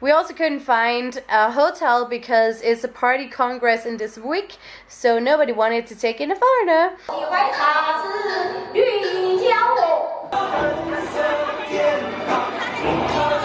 We also couldn't find a hotel because it's a party congress in this week, so nobody wanted to take in a foreigner.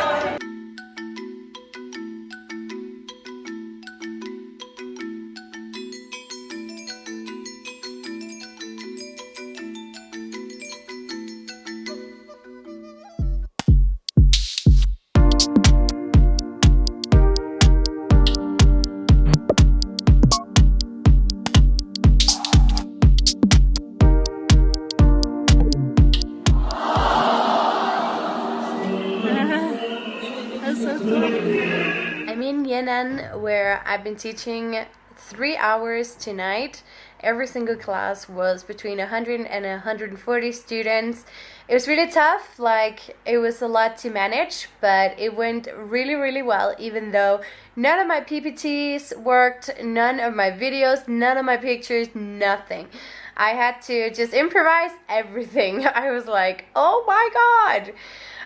I've been teaching three hours tonight. Every single class was between 100 and 140 students. It was really tough, like it was a lot to manage, but it went really, really well, even though none of my PPTs worked, none of my videos, none of my pictures, nothing. I had to just improvise everything. I was like, oh my god.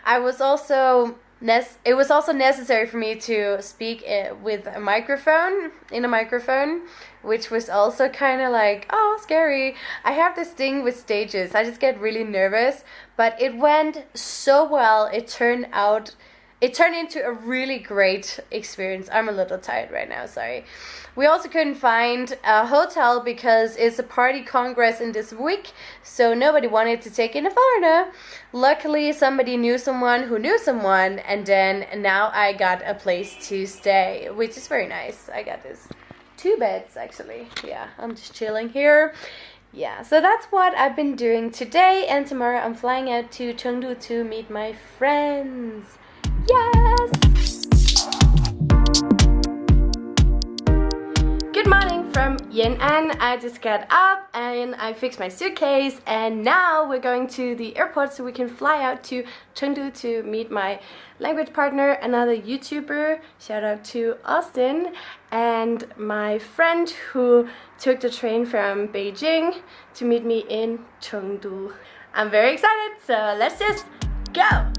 I was also it was also necessary for me to speak with a microphone in a microphone which was also kind of like oh scary. I have this thing with stages i just get really nervous but it went so well it turned out it turned into a really great experience. I'm a little tired right now sorry. We also couldn't find a hotel because it's a party congress in this week so nobody wanted to take in a foreigner. Luckily somebody knew someone who knew someone and then now i got a place to stay which is very nice. I got this two beds actually. Yeah i'm just chilling here. Yeah so that's what i've been doing today and tomorrow i'm flying out to chengdu to meet my friends from Yan'an. I just got up and I fixed my suitcase and now we're going to the airport so we can fly out to Chengdu to meet my language partner, another YouTuber, shout out to Austin, and my friend who took the train from Beijing to meet me in Chengdu. I'm very excited, so let's just go!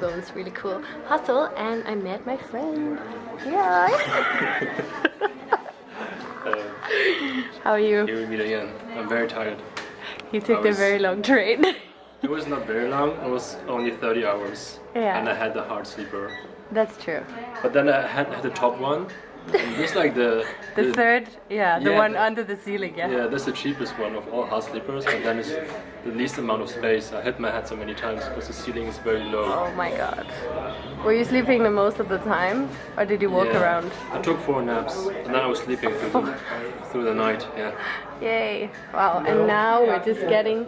Bones, really cool hustle and I met my friend. Yeah. How are you? Here we meet again. I'm very tired. You took I the was- very long train. It was not very long. It was only 30 hours. Yeah. And I had the hard sleeper. That's true. But then I had, had the top one. This like the The third, yeah, the Yeah, one the- under the ceiling, yeah. Yeah, that's the cheapest one of all hard sleepers, and then it's the least amount of space. I hit my head so many times because the ceiling is very low. Oh my god. Were you sleeping the most of the time, or did you walk Yeah. around? I took four naps, and then I was sleeping through the, through the night. Yeah. Yay! Wow, and now we're just getting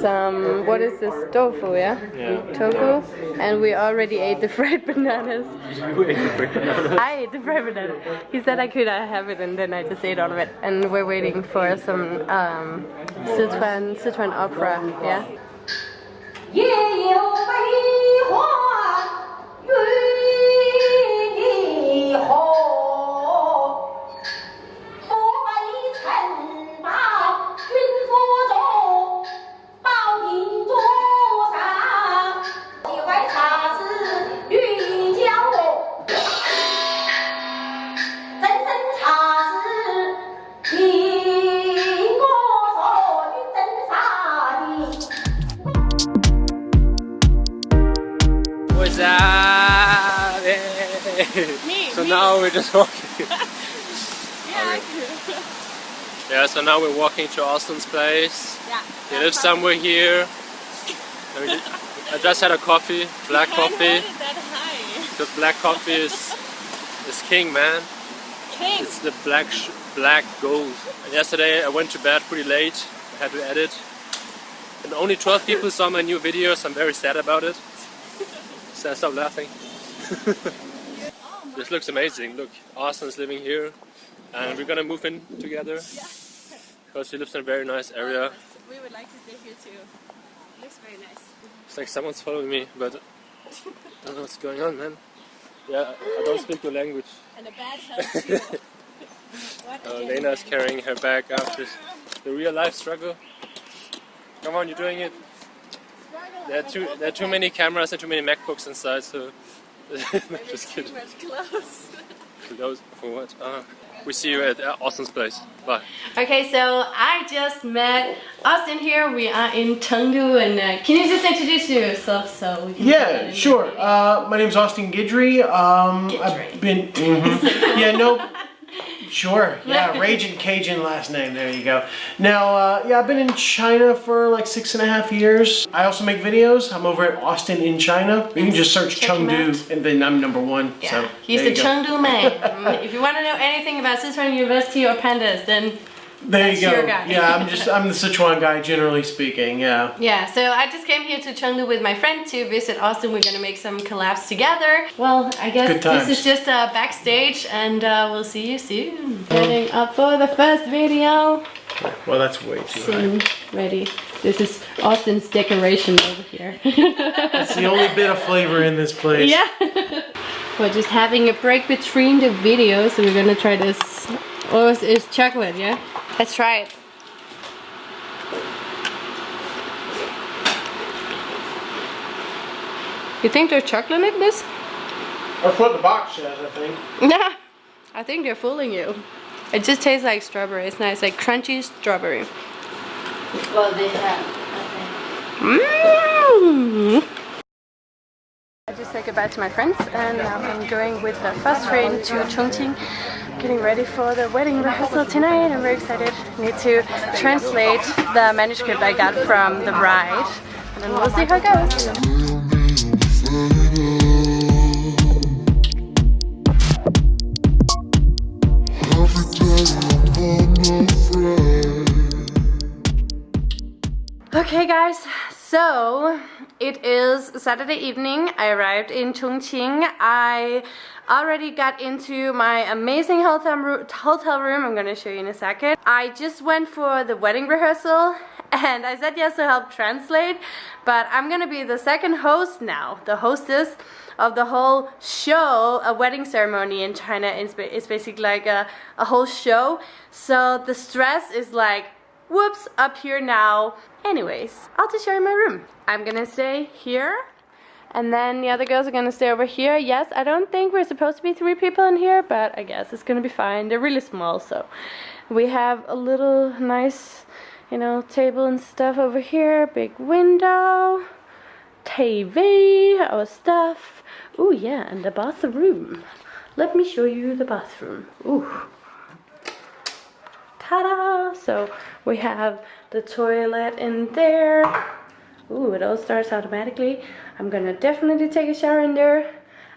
some, what is this, tofu, yeah? Yeah. Tofu, and we already ate the fried bananas. You ate the frick banana. I ate the fried banana. He said I could I have it, and then I just ate all of it. And we're waiting for some um, Sichuan, Sichuan opera, yeah? 夜 just walking. Yeah, yeah, so now we're walking to Austin's place. yeah. He lives somewhere here. And we ju- I just had a coffee, black coffee. hold it that high. Because black coffee is is king, man. King. It's the black sh black gold. And yesterday I went to bed pretty late. I had to edit. And only 12 people saw my new videos. I'm very sad about it. So I stopped laughing. this looks amazing. Look, Austin's living here. And we're gonna move in together. Because he lives in a very nice area. We would like to stay here too. Looks very nice. It's like someone's following me, but I don't know what's going on, man. Yeah, I don't speak your language. And a bad too. what Uh, again? Lena is carrying her bag after the real life struggle. Come on, you're doing it. There are too there are too many cameras and too many MacBooks inside, so just Too kidding. much clothes. Close for what? Uh, we see you at Austin's place. Bye. Okay, so I just met Austin here. We are in Chengdu, and uh, can you just introduce yourself so we can? Yeah, sure. the- Uh, my name's Austin Guidry. Um, Guidry. I've been. mhm. yeah, no. Sure. Yeah, Raging Cajun last name. There you go. Now, uh, yeah, I've been in China for like six and a half years. I also make videos. I'm over at Austin in China. You can just search Check. Chengdu, and then I'm number one. Yeah, So he's the. Chengdu man. if you want to know anything about Sichuan University or pandas, then There you go. Yeah, I'm just I'm the Sichuan guy, generally speaking. Yeah. yeah. So I just came here to Chengdu with my friend to visit Austin. We're gonna make some collabs together. Well, I guess this is just uh, backstage, and uh, we'll see you soon. Getting up for the first video. Well, that's way too high. Soon, ready. This is Austin's decoration over here. That's the only bit of flavor in this place. Yeah. We're just having a break between the videos, so we're gonna try this. Oh, it's, it's chocolate, yeah? Let's try it. You think there's chocolate in this? That's what the box says, I think. Yeah. I think they're fooling you. It just tastes like strawberry. It's nice, like crunchy strawberry. Well, they have. Mm. I just say goodbye to my friends and I'm going with the first train to Chongqing getting ready for the wedding rehearsal tonight. I'm very excited. need to translate the manuscript I got from the bride and we'll see how it goes. Okay guys, so it is Saturday evening. I arrived in Chongqing. I already got into my amazing hotel room. I'm gonna show you in a second. I just went for the wedding rehearsal and I said yes to help translate, but I'm gonna be the second host now, the hostess of the whole show. A wedding ceremony in China is basically like a, a whole show. So the stress is like whoops, up here now. Anyways, I'll just show you my room. I'm gonna stay here, and then the other girls are gonna stay over here. Yes, I don't think we're supposed to be three people in here, but I guess it's gonna be fine. They're really small, so we have a little nice, you know, table and stuff over here, big window, TV, our stuff. Oh yeah, and the bathroom. Let me show you the bathroom. Ooh ta-da! So we have the toilet in there. Ooh, it all starts automatically. I'm gonna definitely take a shower in there.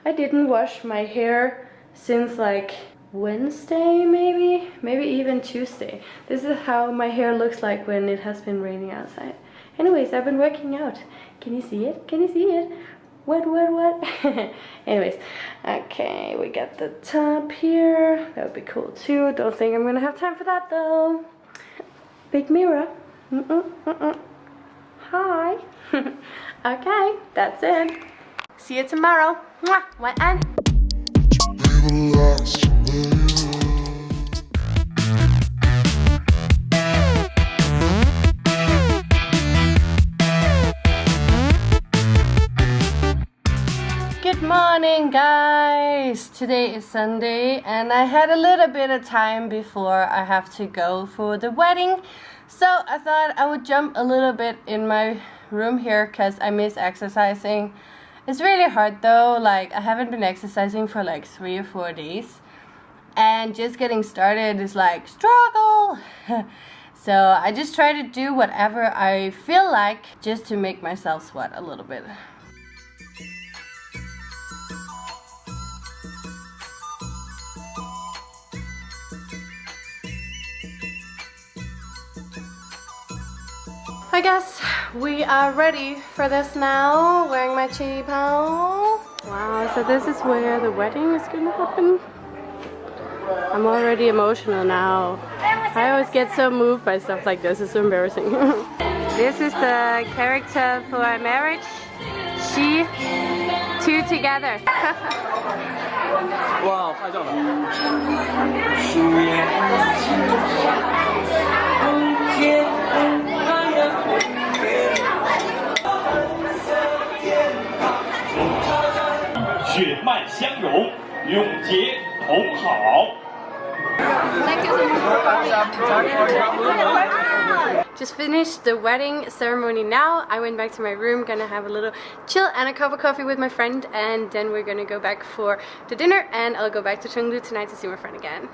I didn't wash my hair since like Wednesday, maybe? Maybe even Tuesday. This is how my hair looks like when it has been raining outside. Anyways, I've been working out. Can you see it? Can you see it? What, what, what? Anyways, okay, we got the top here. That would be cool too. Don't think I'm gonna have time for that though. Big mirror. Mm-mm, mm-mm. Hi. okay, that's it. See you tomorrow. Mwah, 晚安. Today is Sunday, and I had a little bit of time before I have to go for the wedding. So I thought I would jump a little bit in my room here because I miss exercising. It's really hard though, like, I haven't been exercising for like three or four days, and just getting started is like struggle. so I just try to do whatever I feel like just to make myself sweat a little bit. I guess we are ready for this now. Wearing my qipao. Wow, so this is where the wedding is gonna happen. I'm already emotional now. I always get so moved by stuff like this. It's so embarrassing. this is the character for our marriage. She, two together. wow, I don't know. 血脉相融，永结同好。 Just finished the wedding ceremony now. I went back to my room, gonna have a little chill and a cup of coffee with my friend, and then we're gonna go back for the dinner, and I'll go back to Chengdu tonight to see my friend again.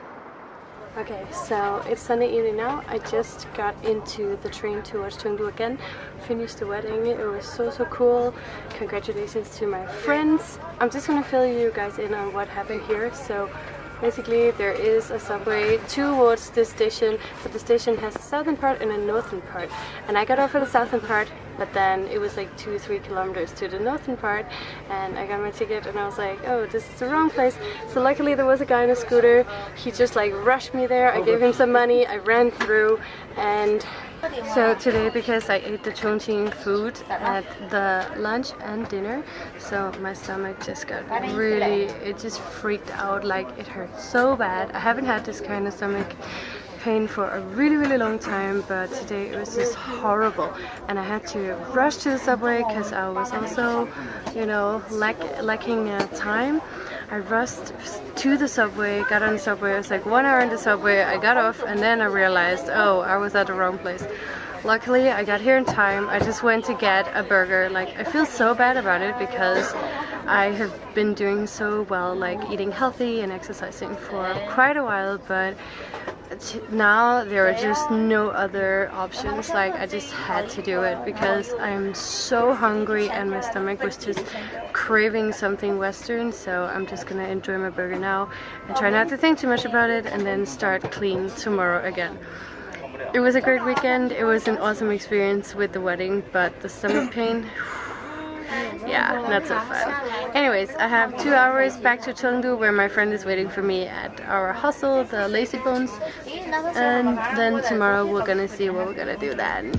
Okay, so it's Sunday evening now. I just got into the train towards Chengdu again. Finished the wedding. It was so so cool. Congratulations to my friends. I'm just gonna fill you guys in on what happened here. So basically there is a subway towards this station, but the station has a southern part and a northern part. And I got off at the southern part, but then it was like two three kilometers to the northern part, and I got my ticket and I was like, oh, this is the wrong place. So luckily there was a guy on a scooter. He just like rushed me there. I gave him some money. I ran through, and so today, because I ate the Chongqing food at the lunch and dinner, so my stomach just got really, it just freaked out, like it hurt so bad. I haven't had this kind of stomach pain for a really really long time but today it was just horrible. And I had to rush to the subway because I was also you know lack, lacking uh, time. I rushed to the subway got on the subway I was like one hour in the subway I got off and then I realized oh I was at the wrong place. Luckily I got here in time. I just went to get a burger. Like I feel so bad about it because I have been doing so well like eating healthy and exercising for quite a while but now there are just no other options like I just had to do it because I'm so hungry and my stomach was just craving something western so I'm just gonna enjoy my burger now and try not to think too much about it and then start clean tomorrow again it was a great weekend it was an awesome experience with the wedding but the stomach pain yeah, not so fun. Anyways, I have two hours back to Chengdu where my friend is waiting for me at our hostel, the Lazy Bones. And then tomorrow we're gonna see what we're gonna do then.